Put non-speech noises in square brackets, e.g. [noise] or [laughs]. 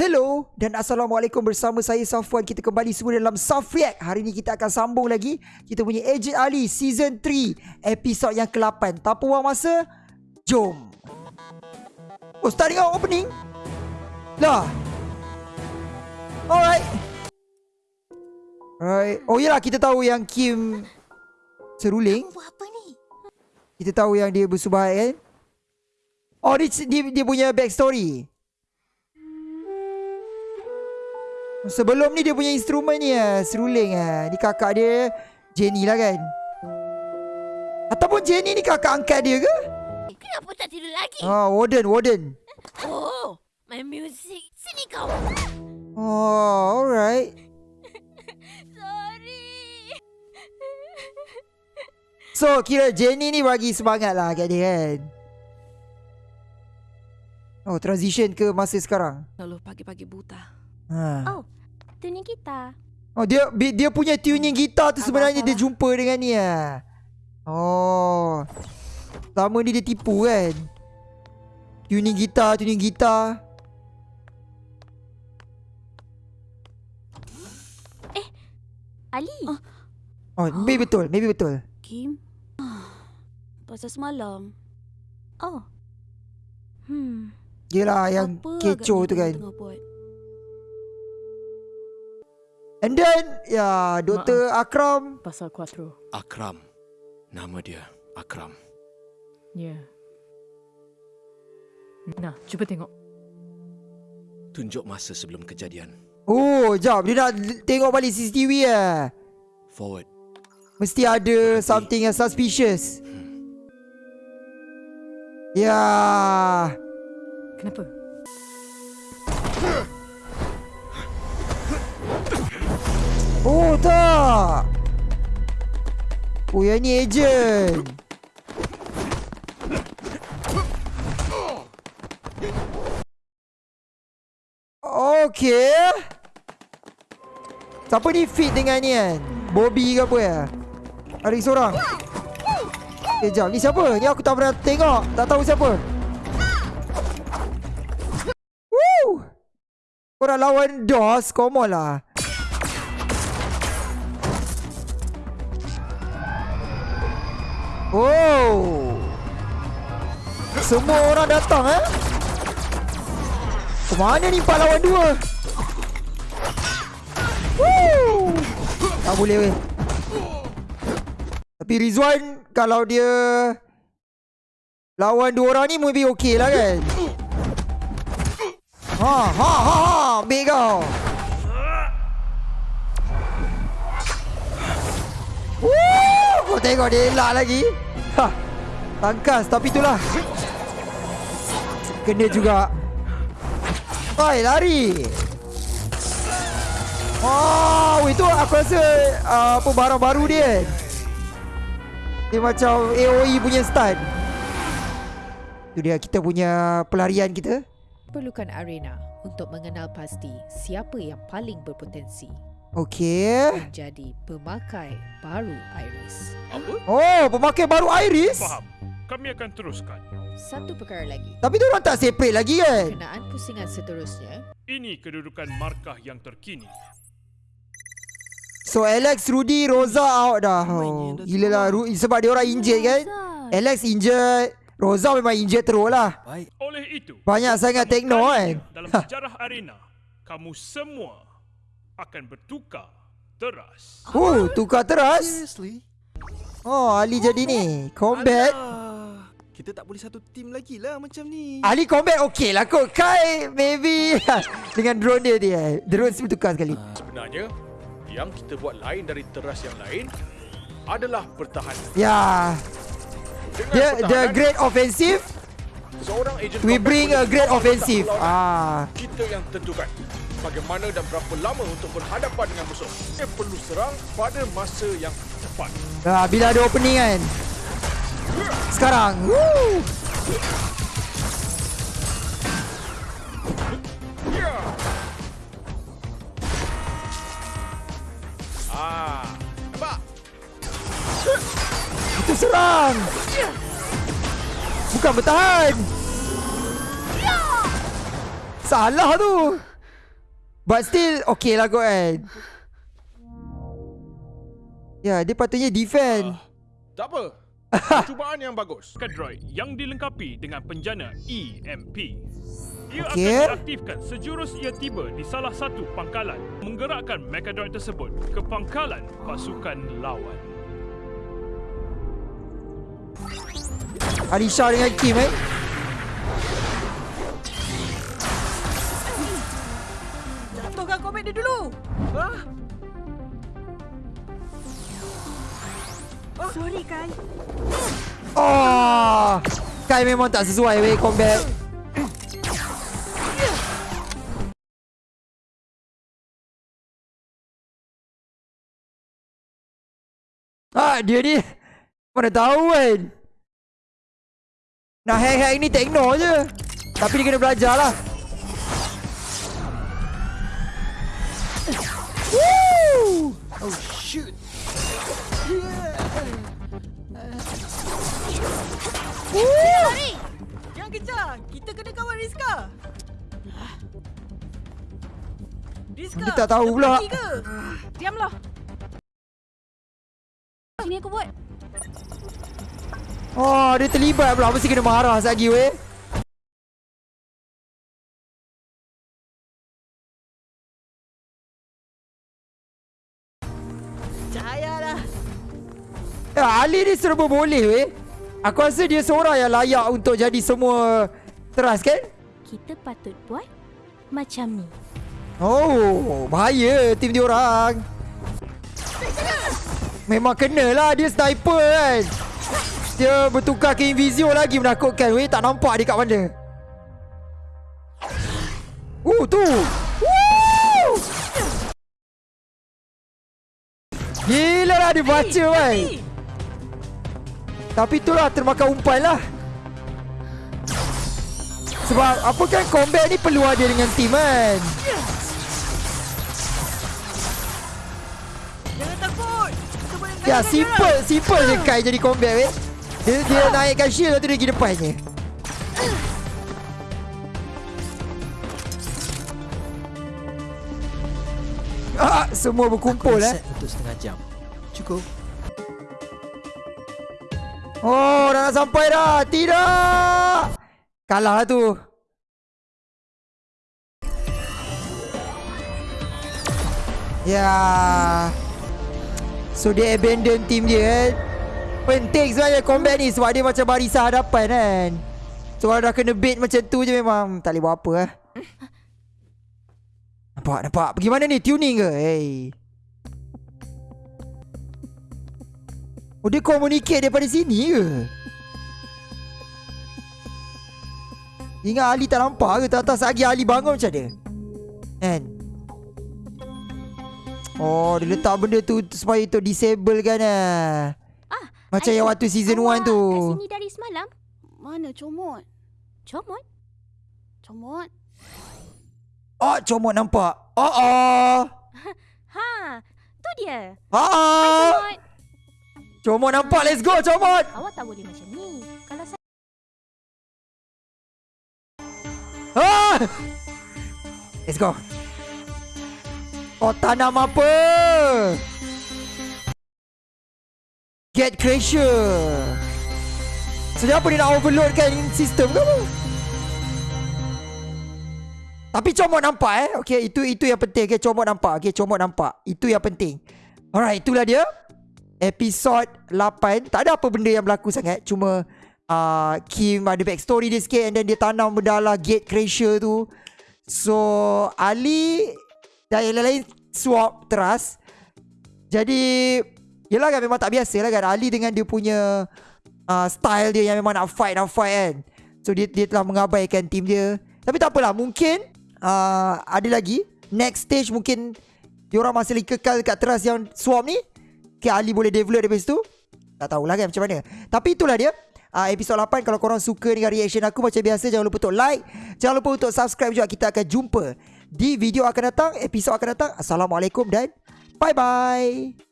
Hello dan Assalamualaikum bersama saya Safwan. Kita kembali semua dalam Saf React Hari ni kita akan sambung lagi. Kita punya Agent Ali Season 3 Episod yang ke-8 Tanpa buang masa Jom. Oh start dengan opening. Lah. Alright. Alright. Oh yelah kita tahu yang Kim Seruling. Buat apa ni? Kita tahu yang dia bersubahat kan Oh dia, dia, dia punya backstory Sebelum ni dia punya instrumen ni lah Seruling lah Ni kakak dia Jenny lah kan Ataupun Jenny ni kakak angkat dia ke? Kenapa tak tidur lagi? Oh Warden Warden Oh, my music. Sini kau. Oh alright [laughs] Sorry. So kira Jenny ni bagi semangat lah kat dia kan Oh transition ke masa sekarang Lalu pagi-pagi buta. Ha. Oh, tuning kita. Oh dia dia punya tuning gitar tu Abang sebenarnya dia salah. jumpa dengan ni ah. Oh. Lama ni dia tipu kan. Tuning gitar, tuning gitar. Ali. Oh, maybe betul, maybe betul. Kim? Pasal semalam. Oh. Hmm. Yelah yang apa kecoh tu kan. Tengah buat? And then ya Dr. Akram Pasal Quattro. Akram. Nama dia Akram. Ya. Yeah. Nah, cuba tengok. Tunjuk masa sebelum kejadian. Oh, jap dia nak tengok balik CCTV ah. Forward. Mesti ada Berhenti. something yang suspicious. Ya. Kenapa? Oh tak. Oh yang ni agent. Okay Siapa ni fit dengan ni kan? Bobby ke apa ya Ada seorang Eh jap. Ni siapa? Ni aku tak pernah tengok. Tak tahu siapa. Woo! Korang lawan DOS. Come on lah Oh. Semua orang datang eh? Kemana ni empat lawan dua? Woo. Tak boleh weh. Tapi Rizwan kalau dia lawan dua orang ni maybe okey lah kan? Ha ha ha ha, ambil kau. Woo! Kau tengok dia elak lagi. Ha. Tangkas tapi itulah. Kena juga. Hai, lari. Wow, itu aku rasa uh, apa barang baru dia. Dia macam AOE punya stun. Itu dia kita punya pelarian kita. perlukan arena untuk mengenal pasti siapa yang paling berpotensi Okey. menjadi pemakai baru Iris. Apa? Oh, pemakai baru Iris. Faham. Kami akan teruskan. Satu perkara lagi. Tapi dia orang tak separate lagi kan? Kenaan pusingan seterusnya Ini kedudukan markah yang terkini. So Alex, Rudy, Rosa out dah. Oh, gila lah. Ru- sebab dia orang injured kan? Alex injured. Rosa memang injured terus lah. Baik. Oleh itu, Banyak sangat tekno kan? dalam Ha. sejarah arena, kamu semua akan bertukar teras. Oh, tukar teras. Seriously? Oh, Ali jadi ni. Combat. Alah. Kita tak boleh satu tim lagi lah macam ni. Ali combat okey lah kot. Kai maybe. [laughs] Dengan drone dia dia. Drone bertukar sekali. Sebenarnya, yang kita buat lain dari teras yang lain adalah pertahanan. Ya. Dengan Dia the pertahanan, great offensive. seorang agent We bring a great offensive. Ah. Kita yang tentukan bagaimana dan berapa lama untuk berhadapan dengan musuh. Kita perlu serang pada masa yang tepat. Ah, bila ada opening kan. Sekarang. Woo. Ya. Ah, nampak? Serang. Bukan bertahan. Salah tu. But still okay lah kot kan Ya dia patutnya defend Ah, tak apa. [laughs] Percubaan yang bagus. Kadroid yang dilengkapi dengan penjana EMP. Ia Okey. akan diaktifkan sejurus ia tiba di salah satu pangkalan, menggerakkan Mechadroid tersebut ke pangkalan pasukan lawan. Alisha dengan Kim eh Komik dia dulu. Sorry Kai. Oh Kai memang tak sesuai weh combat. Ah dia ni Mana tahu kan. Nak hack-hack ni tekno je. Tapi dia kena belajar lah Woo! Oh shoot. Jangan kejar. Kita kena kawal Rizka. Rizka. Dia tak tahu pula. Diamlah. Sini aku buat. Oh dia terlibat pula Mesti kena marah sekejap lagi weh Ya, Ali ni serba boleh weh. Aku rasa dia seorang yang layak untuk jadi semua trust kan? Kita patut buat macam ni. Oh, bahaya tim dia orang. Memang kena lah dia sniper kan. Dia bertukar ke Invisio lagi menakutkan weh. Tak nampak dia kat mana. Oh tu. Woo! Gila lah dia baca kan. Tapi itulah termakan umpan lah. Sebab apa kan combat ni perlu ada dengan team kan. Jangan takut. Ya simple Simple je Kai jadi combat weh Dia, dia naikkan shield Lepas tu dia pergi depannya Ah, semua berkumpul eh. Set untuk setengah jam. Cukup. Oh, dah nak sampai dah. Tidak. Kalah lah tu. Ya. So dia abandon team dia kan. Penting sebenarnya combat ni sebab dia macam barisan hadapan kan. So kalau dah kena bait macam tu je memang tak boleh buat apa lah. Nampak, nampak. Pergi mana ni? Tuning ke? Hey. Oh dia communicate daripada sini ke? Ingat Ali tak nampak ke? Tak tahu lagi Ali bangun macam mana? Kan? Oh dia letak benda tu supaya tu disable kan lah. Ah, Macam yang waktu season 1 tu. Kat sini dari semalam. Mana comot? Comot. Comot. Oh comot nampak. Oh oh. [laughs] Ha, tu dia. Oh oh. Comot. Comot nampak. Let's go comot. Awak tak boleh macam ni. Kalau saya Ah! Let's go. Oh tanam apa? Get Crusher. Sebenarnya apa dia nak overload kan sistem ke apa? Tapi comot nampak eh. Okay, itu itu yang penting. Okay, comot nampak. Okay, comot nampak. Itu yang penting. Alright, itulah dia. Episod 8. Tak ada apa benda yang berlaku sangat. Cuma uh, Kim ada backstory dia sikit and then dia tanam benda lah gate crusher tu. So, Ali dan yang lain-lain swap trust. Jadi, yelah kan memang tak biasa lah kan. Ali dengan dia punya uh, style dia yang memang nak fight, nak fight kan. So, dia, dia telah mengabaikan team dia. Tapi tak apalah, mungkin uh, ada lagi. Next stage mungkin diorang masih kekal dekat trust yang swap ni. Okay, Ali boleh develop daripada situ. Tak tahulah kan macam mana. Tapi itulah dia. Uh, episod 8 Kalau korang suka dengan reaction aku Macam biasa Jangan lupa untuk like Jangan lupa untuk subscribe juga Kita akan jumpa Di video akan datang Episod akan datang Assalamualaikum dan Bye bye